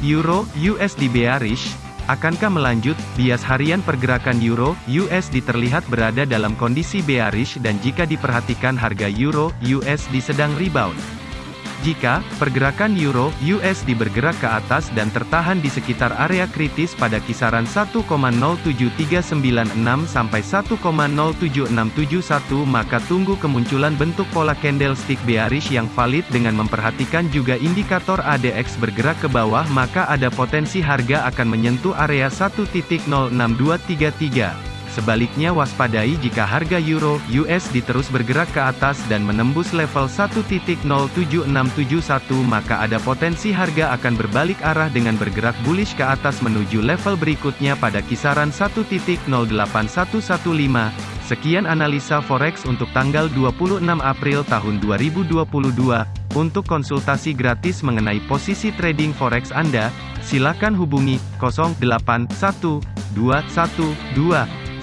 Euro USD bearish, akankah melanjut? Bias harian pergerakan Euro USD terlihat berada dalam kondisi bearish dan jika diperhatikan harga Euro USD sedang rebound. Jika pergerakan euro USD bergerak ke atas dan tertahan di sekitar area kritis pada kisaran 1,07396 sampai 1,07671 maka tunggu kemunculan bentuk pola candlestick bearish yang valid dengan memperhatikan juga indikator ADX bergerak ke bawah maka ada potensi harga akan menyentuh area 1.06233. Sebaliknya waspadai jika harga euro USD terus bergerak ke atas dan menembus level 1.07671 maka ada potensi harga akan berbalik arah dengan bergerak bullish ke atas menuju level berikutnya pada kisaran 1.08115. Sekian analisa forex untuk tanggal 26 April tahun 2022. Untuk konsultasi gratis mengenai posisi trading forex Anda, silakan hubungi 081212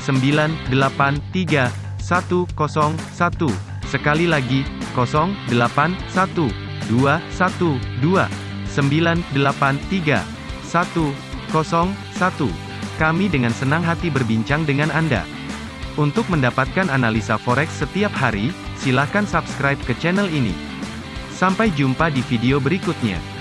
983 101. Sekali lagi, 081 212 983 101. Kami dengan senang hati berbincang dengan Anda. Untuk mendapatkan analisa forex setiap hari, silakan subscribe ke channel ini. Sampai jumpa di video berikutnya.